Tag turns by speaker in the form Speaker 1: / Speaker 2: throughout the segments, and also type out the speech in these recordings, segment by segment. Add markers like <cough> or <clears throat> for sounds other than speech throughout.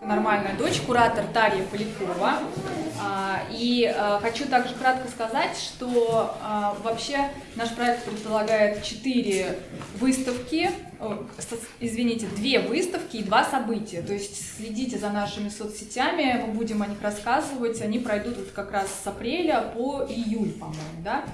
Speaker 1: Нормальная дочь, куратор Тарья Полякова. А, и а, хочу также кратко сказать, что а, вообще наш проект предполагает четыре выставки, извините, две выставки и два события. То есть следите за нашими соцсетями, мы будем о них рассказывать. Они пройдут вот как раз с апреля по июль, по-моему, да?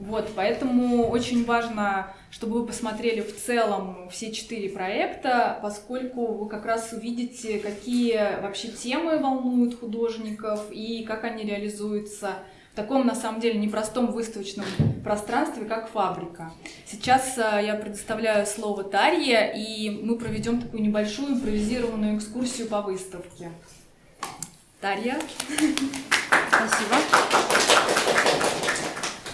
Speaker 1: Вот, поэтому очень важно, чтобы вы посмотрели в целом все четыре проекта, поскольку вы как раз увидите, какие вообще темы волнуют художников и как они реализуются в таком, на самом деле, непростом выставочном пространстве, как фабрика. Сейчас э, я предоставляю слово Тарье, и мы проведем такую небольшую импровизированную экскурсию по выставке. Тарья.
Speaker 2: Спасибо.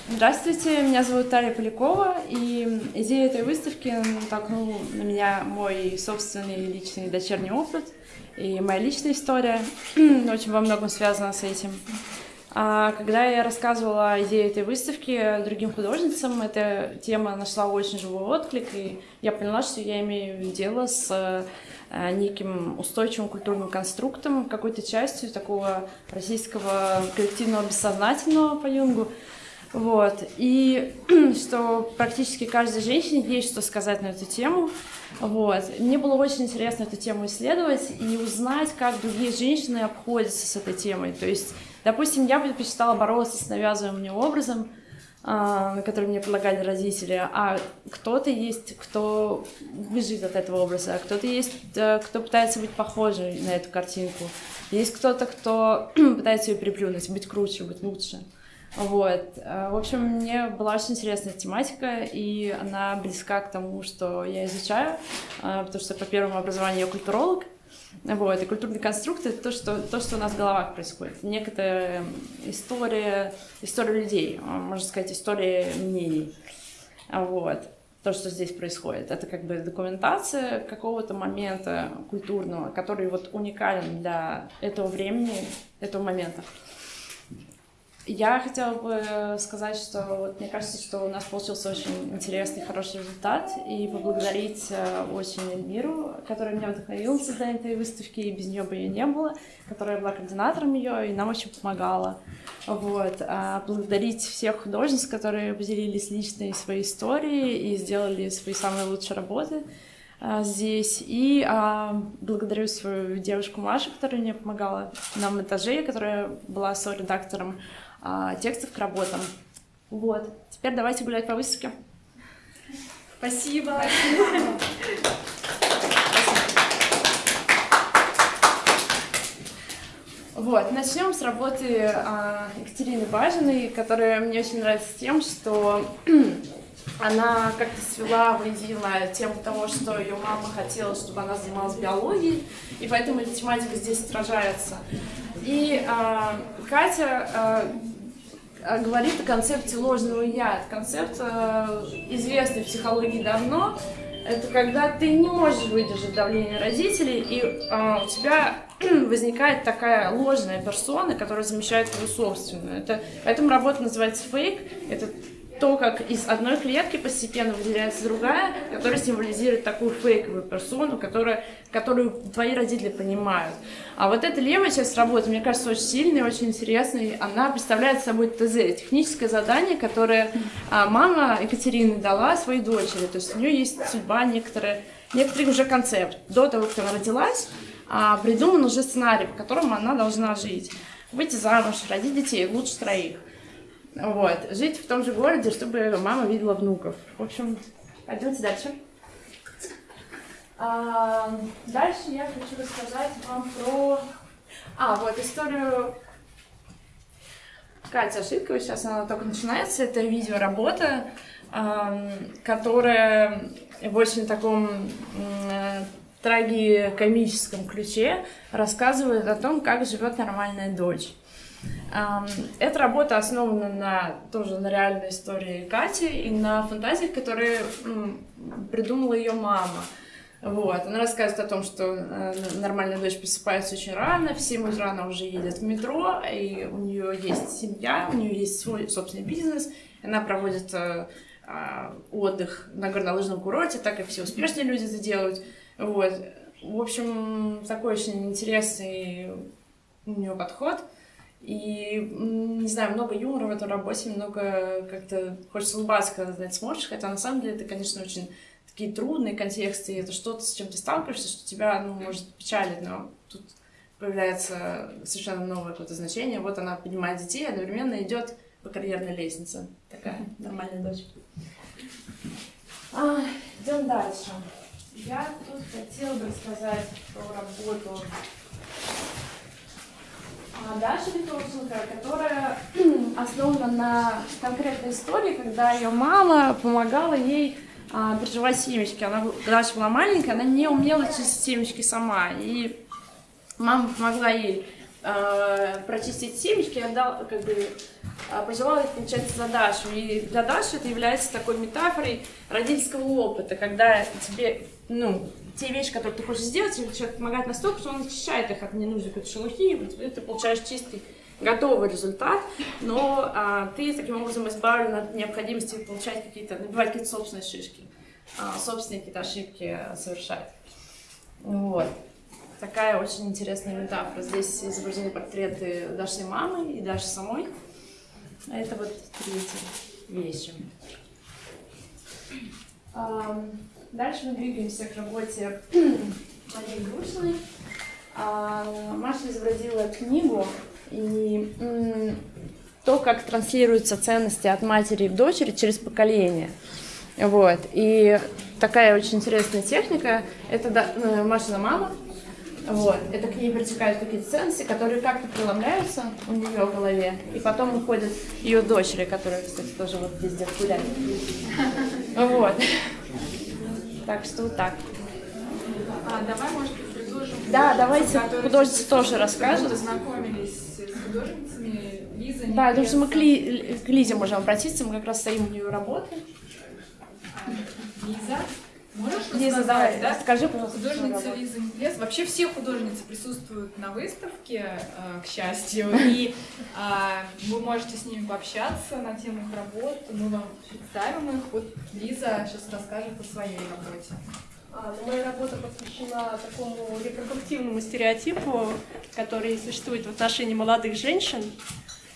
Speaker 2: Здравствуйте, меня зовут Тарья Полякова, и идея этой выставки натолкнул на меня мой собственный личный дочерний опыт и моя личная история, <clears throat> очень во многом связана с этим. А когда я рассказывала идею этой выставки другим художницам, эта тема нашла очень живой отклик, и я поняла, что я имею дело с э, неким устойчивым культурным конструктом, какой-то частью такого российского коллективного бессознательного по Юнгу, вот. И <clears throat> что практически каждой женщине есть что сказать на эту тему. Вот. Мне было очень интересно эту тему исследовать и узнать, как другие женщины обходятся с этой темой. То есть, допустим, я предпочитала бороться с навязываемым мне образом, на который мне предлагали родители, а кто-то есть, кто бежит от этого образа, а кто-то есть, э, кто пытается быть похожим на эту картинку. Есть кто-то, кто <clears throat> пытается ее переплюнуть, быть круче, быть лучше. Вот. Э, в общем, мне была очень интересная тематика, и она близка к тому, что я изучаю, э, потому что по первому образованию я культуролог. Вот, и культурный конструкт — это то что, то, что у нас в головах происходит. Некоторая история, история людей, э, можно сказать, история мнений. Вот то, что здесь происходит. Это как бы документация какого-то момента культурного, который вот уникален для этого времени, этого момента. Я хотела бы сказать, что вот, мне кажется, что у нас получился очень интересный, хороший результат, и поблагодарить э, очень Эльмиру, которая меня вдохновила на этой выставки, и без нее бы ее не было, которая была координатором ее и нам очень помогала. Вот. А благодарить всех художниц, которые поделились личной своей историей и сделали свои самые лучшие работы а, здесь. И а, благодарю свою девушку Машу, которая мне помогала на монтаже, которая была со-редактором текстов к работам. Вот. Теперь давайте гулять по выставке.
Speaker 1: Спасибо.
Speaker 2: Вот, начнем с работы а, Екатерины Бажиной, которая мне очень нравится тем, что <clears throat> она как-то свела воедино тему того, что ее мама хотела, чтобы она занималась биологией, и поэтому эта тематика здесь отражается. И а, Катя а, говорит о концепте ложного «я». Концепт э, известный в психологии давно. Это когда ты не можешь выдержать давление родителей, и э, у тебя <clears throat> возникает такая ложная персона, которая замещает твою собственную. Это, поэтому работа называется фейк. Это то, как из одной клетки постепенно выделяется другая, которая символизирует такую фейковую персону, которая, которую твои родители понимают. А вот эта левая часть работы, мне кажется, очень сильной, очень интересной. Она представляет собой ТЗ, техническое задание, которое а, мама Екатерины дала своей дочери. То есть у нее есть судьба, некоторые, некоторый уже концепт. До того, как она родилась, а, придуман уже сценарий, по которому она должна жить. Выйти замуж, родить детей, лучше троих. Вот. Жить в том же городе, чтобы мама видела внуков. В общем, пойдемте дальше. А, дальше я хочу рассказать вам про... А, вот историю Катя Ошибкова. Сейчас она только начинается. Это видеоработа, которая в очень таком трагикомическом ключе рассказывает о том, как живет нормальная дочь. Эта работа основана на, тоже на реальной истории Кати и на фантазиях, которые придумала ее мама. Вот. Она рассказывает о том, что э, нормальная дочь просыпается очень рано, в 7 утра она уже едет в метро, и у нее есть семья, у нее есть свой собственный бизнес, она проводит э, а, отдых на горнолыжном курорте, так как все успешные люди это делают. Вот. в общем, такой очень интересный у нее подход. И, не знаю, много юмора в этой работе, много как-то хочется улыбаться, когда на это смотришь, хотя на самом деле это, конечно, очень такие трудные контексты, и это что-то, с чем ты сталкиваешься, что тебя, ну, может печалить, но тут появляется совершенно новое какое-то значение. Вот она поднимает детей, одновременно идет по карьерной лестнице. Такая нормальная дочь. А, идем дальше. Я тут хотела бы рассказать про работу Даши Витовченко, которая <clears throat> основана на конкретной истории, когда ее мама помогала ей а, приживать семечки. Она, Даша была маленькая, она не умела чистить семечки сама. И мама помогла ей э, прочистить семечки, отдал, как бы, э, пожелала их, получается, за Дашу. И для Даши это является такой метафорой родительского опыта, когда тебе, ну, те вещи, которые ты хочешь сделать, тебе человек помогает настолько, что он очищает их от ненужной какой-то шелухи, и ты получаешь чистый готовый результат, но а, ты таким образом избавлен от необходимости получать какие-то, набивать какие-то собственные шишки, а, собственные какие-то ошибки совершать. Вот. Такая очень интересная метафора. Здесь изображены портреты Дашиной мамы и Даши самой. А это вот третья вещи. Дальше мы двигаемся к работе Марии Грушиной. А, Маша изобразила книгу и то, как транслируются ценности от матери к дочери через поколение. Вот. И такая очень интересная техника. Это э, Машина мама, вот. Это к ней притекают какие-то ценности, которые как-то преломляются у нее в голове, и потом уходят ее дочери, которые, кстати, тоже вот везде гуляют. Вот. Так что вот так.
Speaker 1: А, давай, может быть, предложим...
Speaker 2: Да, давайте художницы тоже расскажут.
Speaker 1: Познакомились с художницами, Лиза,
Speaker 2: Да, потому что мы к, Ли, к Лизе можем обратиться, мы как раз стоим у нее работаем.
Speaker 1: Лиза. Можешь
Speaker 2: Лиза, давай, да? скажи, пожалуйста.
Speaker 1: Художница Лиза Неплес. Вообще все художницы присутствуют на выставке, э, к счастью, и а, вы можете с ними пообщаться на тему их работ. Мы вам представим их. Вот Лиза сейчас расскажет о своей работе.
Speaker 3: А, ну, моя работа посвящена такому репродуктивному стереотипу, который существует в отношении молодых женщин,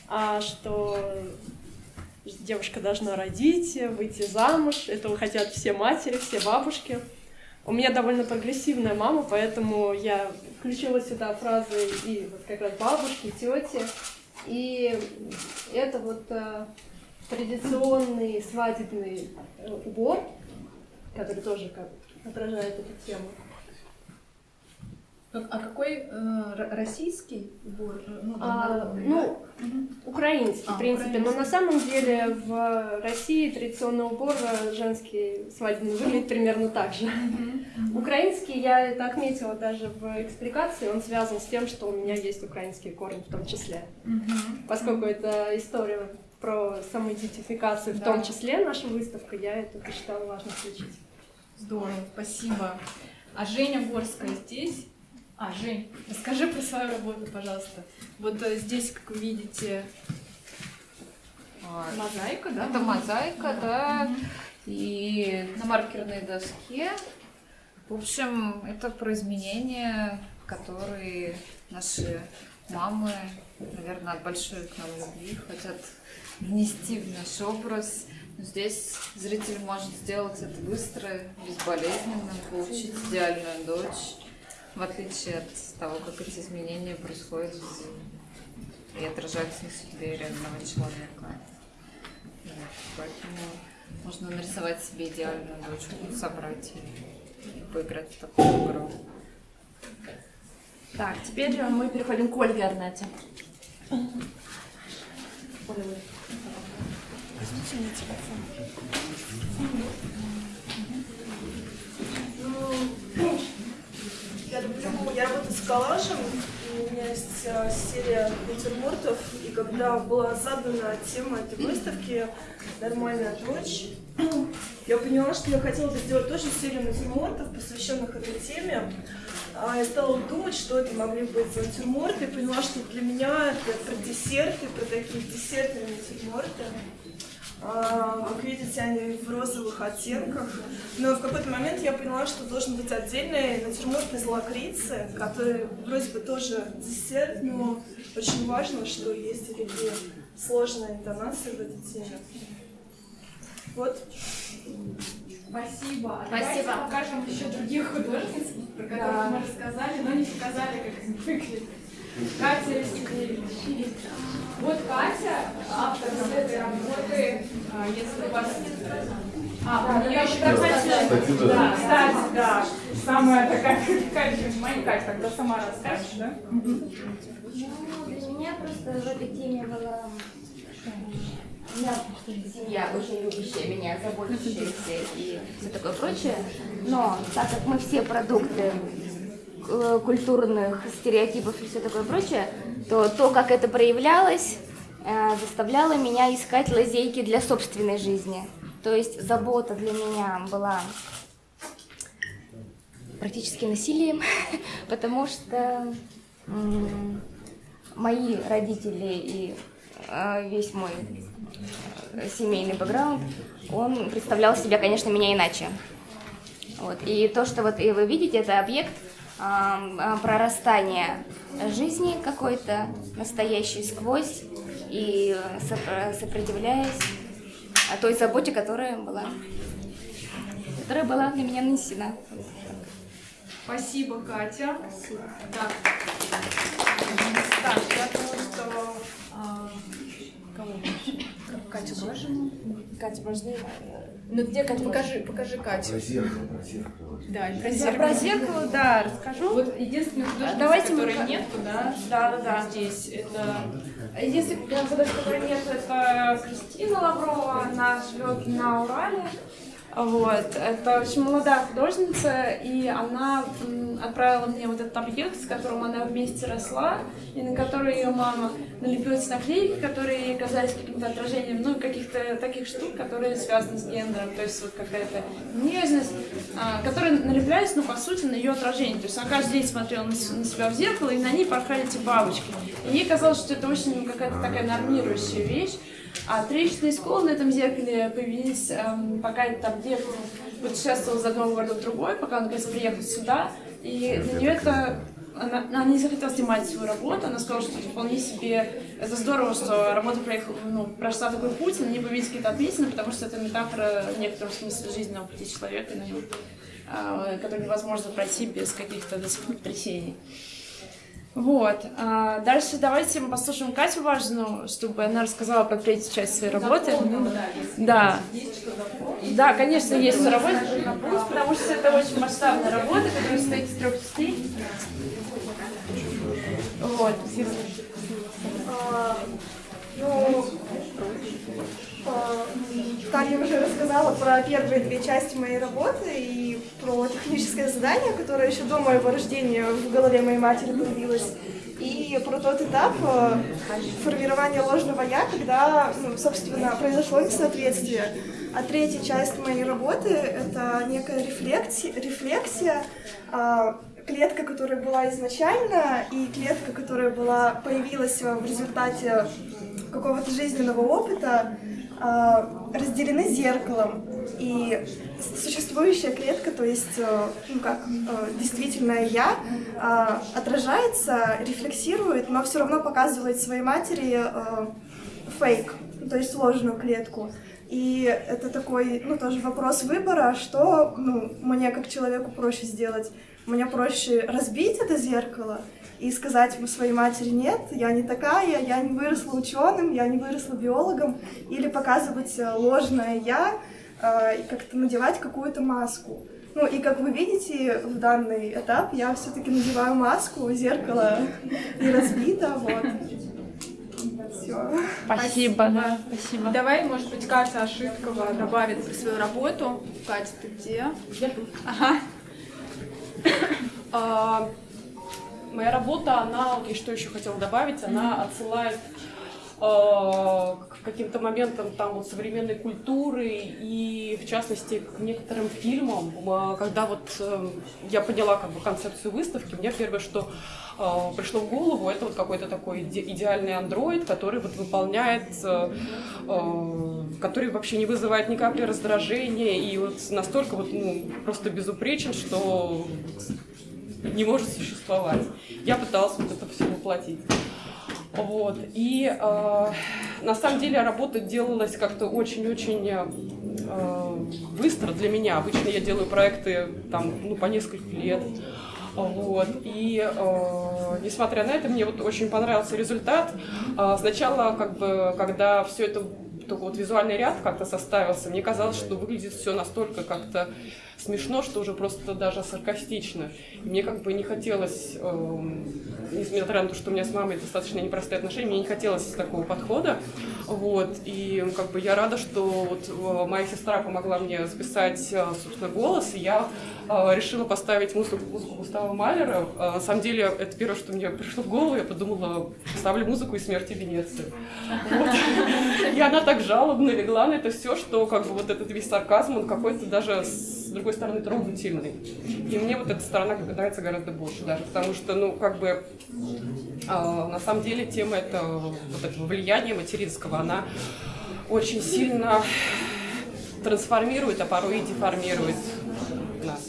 Speaker 3: а, что девушка должна родить, выйти замуж. Этого хотят все матери, все бабушки. У меня довольно прогрессивная мама, поэтому я включила сюда фразы и вот как раз бабушки, тети. И это вот э, традиционный свадебный э, убор, который тоже как отражает эту тему.
Speaker 1: А какой э, российский убор?
Speaker 3: Э, ну, а, ну украинский, а, в принципе. Украинский. Но на самом деле в России традиционный убор женский свадебный выглядит примерно так же. Украинский, я это отметила даже в экспликации, он связан с тем, что у меня есть украинские корни в том числе. Поскольку это история про самоидентификацию, да. в том числе наша выставка, я это посчитала важно включить.
Speaker 1: Здорово, спасибо. А Женя Горская здесь? А, Жень, расскажи про свою работу, пожалуйста. Вот э, здесь, как вы видите, а, мозаика, да?
Speaker 4: Это мозаика, да. И на маркерной доске. В общем, это про изменения, которые наши мамы, наверное, от большой к нам любви хотят внести в наш образ. Здесь зритель может сделать это быстро, безболезненно, получить идеальную дочь в отличие от того, как эти изменения происходят в жизни и отражаются на судьбе реального человека. Вот. Поэтому можно нарисовать себе идеальную дочку, собрать и поиграть в такую игру.
Speaker 2: Так, теперь мы переходим к Ольге Арнете. Возьмите мне телефон.
Speaker 3: Я люблю, я работаю с коллажем, у меня есть э, серия натюрмортов, и когда была задана тема этой выставки «Нормальная дочь», <clears throat> я поняла, что я хотела бы сделать тоже серию натюрмортов, посвященных этой теме. А я стала думать, что это могли быть за натюрморты, и поняла, что для меня это про десерты, про такие десертные натюрморты.
Speaker 5: А, Как видите, они в розовых оттенках. Но в какой-то момент я поняла, что должен быть отдельный натюрморт из лакрицы, который вроде бы тоже десерт, но очень важно, что есть такие сложные интонации в этой теме. Вот.
Speaker 1: Спасибо.
Speaker 4: Спасибо.
Speaker 1: Давайте покажем еще других художниц, про которых мы рассказали, но не показали, как они выглядят. Катя Растеклевич. Вот Катя, автор вот этой работы, а, если у вас... А, у нее еще
Speaker 6: Кстати, да.
Speaker 1: Да, кстати, да. Самая такая, Катя, моя Катя, тогда сама расскажешь, да?
Speaker 7: Ну, для меня просто в этой теме была у меня семья очень любящая меня, заботящаяся и все такое прочее. Но так как мы все продукты культурных стереотипов и все такое прочее, то то, как это проявлялось, э, заставляло меня искать лазейки для собственной жизни. То есть забота для меня была практически насилием, <laughs> потому что мои родители и э, весь мой э, семейный бэкграунд, он представлял себя, конечно, меня иначе. Вот. И то, что вот и вы видите, это объект а, прорастания жизни какой-то, настоящей сквозь и сопро- сопротивляясь а, той заботе, которая была, которая была для меня нанесена.
Speaker 1: Спасибо, Катя. Так. Так, я думаю, что... а, кого? Катю тоже?
Speaker 2: Катя, можно
Speaker 1: Ну где Катя? Покажи, покажи Катю.
Speaker 6: Про зеркало, про зеркало.
Speaker 1: Да, и про
Speaker 2: Про
Speaker 1: зеркало.
Speaker 2: зеркало, да, расскажу.
Speaker 1: Вот единственный художник,
Speaker 2: Давайте мы
Speaker 1: нету, да?
Speaker 2: Да, да, да.
Speaker 1: Здесь это...
Speaker 2: Если художник, который нет, это Кристина Лаврова, она живет на Урале. Вот. Это очень молодая художница, и она отправила мне вот этот объект, с которым она вместе росла, и на который ее мама налепила эти наклейки, которые ей казались каким-то отражением, ну, каких-то таких штук, которые связаны с гендером, то есть вот какая-то нежность, а, которые налеплялись, ну, по сути, на ее отражение. То есть она каждый день смотрела на, с- себя в зеркало, и на ней порхали эти бабочки. И ей казалось, что это очень какая-то такая нормирующая вещь. А трещины и сколы на этом зеркале появились, эм, пока этот объект путешествовал из одного города в другой, пока он наконец приехал сюда. И для нее это она, она не захотела снимать свою работу, она сказала, что вполне себе, это здорово, что работа проехала, ну, прошла такой путь, на ней появились какие-то отметины, потому что это метафора в некотором смысле жизненного пути человека, на нем, а, который невозможно пройти без каких-то потрясений. Вот. а, дальше давайте мы послушаем Катю Важную, чтобы она рассказала про третью часть своей работы. Да. Да, конечно, есть что работать, потому что это очень масштабная работа, которая состоит из трех частей. Вот.
Speaker 5: А, Ну, Таня уже рассказала про первые две части моей работы и про техническое задание, которое еще до моего рождения в голове моей матери появилось, и про тот этап э, формирования ложного «я», когда, ну, собственно, произошло несоответствие. А третья часть моей работы — это некая рефлексия, рефлексия а, клетка, которая была изначально, и клетка, которая была, появилась в результате какого-то жизненного опыта, разделены зеркалом. И существующая клетка, то есть, э, ну как, э, действительное я, а, отражается, рефлексирует, но все равно показывает своей матери э, фейк, то есть ложную клетку. И это такой, ну, тоже вопрос выбора, что, ну, мне как человеку проще сделать. Мне проще разбить это зеркало и сказать своей матери, нет, я не такая, я не выросла ученым, я не выросла биологом, или показывать э, ложное я, э, и как-то надевать какую-то маску. Ну и как вы видите, в данный этап я все-таки надеваю маску, зеркало не разбито, вот. Все.
Speaker 2: Спасибо, да, спасибо.
Speaker 1: Давай, может быть, Катя Ошибкова добавит свою работу. Катя, ты где? Ага.
Speaker 3: А, моя работа, она, я что еще хотела добавить, она отсылает
Speaker 8: к каким-то моментам там вот современной культуры и в частности к некоторым фильмам. Э, Когда вот э, я поняла как бы концепцию выставки, мне первое, что э, пришло в голову, это вот какой-то такой иде- идеальный андроид, который вот выполняет, э, э, который вообще не вызывает ни капли раздражения и вот настолько вот ну, просто безупречен, что не может существовать. Я пыталась вот это все воплотить. Вот. И э, на самом деле работа делалась как-то очень-очень э, быстро для меня. Обычно я делаю проекты там, ну, по несколько лет. Вот. И э, несмотря на это, мне вот очень понравился результат. Э, сначала, как бы, когда все это только вот визуальный ряд как-то составился, мне казалось, что выглядит все настолько как-то смешно, что уже просто даже саркастично. Мне как бы не хотелось, эм, несмотря на то, что у меня с мамой достаточно непростые отношения, мне не хотелось такого подхода. Вот. И как бы я рада, что вот э, моя сестра помогла мне записать, э, собственно, голос, и я э, решила поставить музыку, музыку Густава Малера. Э, на самом деле, это первое, что мне пришло в голову, я подумала, ставлю музыку из «Смерти Венеции». Вот. И она так жалобно легла на это все, что как бы вот этот весь сарказм, он какой-то даже с другой стороны трогательный. И мне вот эта сторона нравится гораздо больше даже, потому что, ну, как бы, э, на самом деле тема это вот этого влияния материнского, она очень сильно трансформирует, а порой и деформирует нас.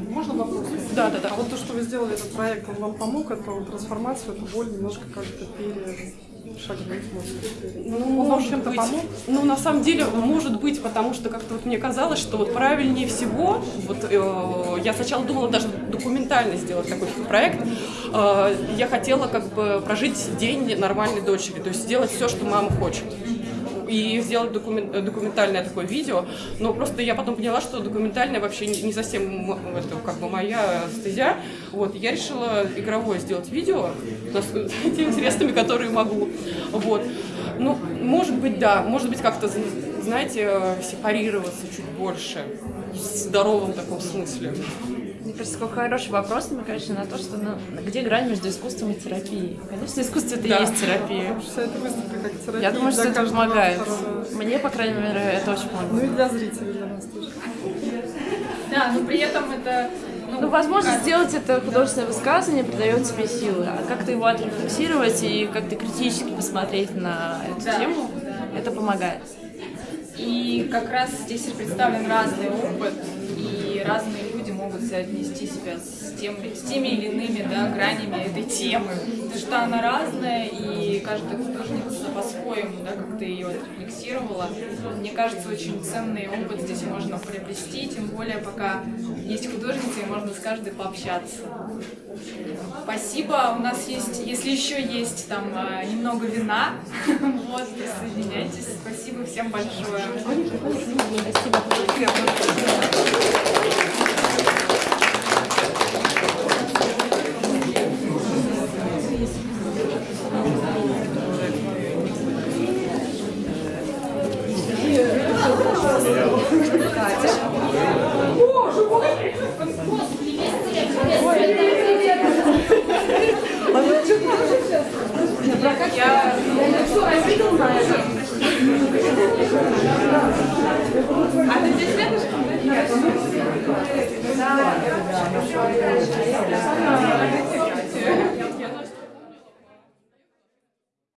Speaker 9: Можно вопрос?
Speaker 8: Да, да, да.
Speaker 9: А вот то, что вы сделали этот проект, он вам помог эту трансформацию, эту боль немножко как-то перешагнуть, может?
Speaker 8: Ну,
Speaker 9: Он вам
Speaker 8: может
Speaker 9: чем-то помог?
Speaker 8: Ну, на самом деле, может быть, потому что как-то вот мне казалось, что вот правильнее всего, вот э, я сначала думала даже документально сделать такой проект, Э, я хотела как бы прожить день нормальной дочери, то есть сделать все, что мама хочет и сделать докумен- э, документальное такое видео, но просто я потом поняла, что документальное вообще не, совсем это как бы моя стезя, вот, я решила игровое сделать видео <laughs> с- теми средствами, которые могу, вот, ну, может быть, да, может быть, как-то, знаете, э, сепарироваться чуть больше, в здоровом таком смысле.
Speaker 2: Мне кажется, какой хороший вопрос намекаешь на то, что ну, где грань между искусством и терапией. Конечно, искусство это и
Speaker 8: Да.
Speaker 2: есть терапия.
Speaker 9: Вся эта выставка как терапия
Speaker 2: Я думаю, что это помогает.
Speaker 9: автора.
Speaker 2: Мне, по крайней мере, это очень
Speaker 9: Ну
Speaker 2: помогает.
Speaker 9: и для зрителей, для нас тоже.
Speaker 1: Да, но при этом это...
Speaker 2: Ну, возможность сделать это художественное высказывание придает тебе силы, а как-то его отрефлексировать и как-то критически посмотреть на эту
Speaker 1: Да,
Speaker 2: тему, это помогает.
Speaker 1: И как раз здесь представлен разный опыт, и разные люди могут соотнести себя с, тем, с теми или иными да, гранями этой темы. Потому что она разная, и каждая художница по-своему да, как-то ее отрефлексировала. Мне кажется, очень ценный опыт здесь можно приобрести, тем более пока есть художница, и можно с каждой пообщаться. Спасибо. У нас есть, если еще есть там а, немного вина, <laughs> вот, присоединяйтесь. Спасибо всем большое. Я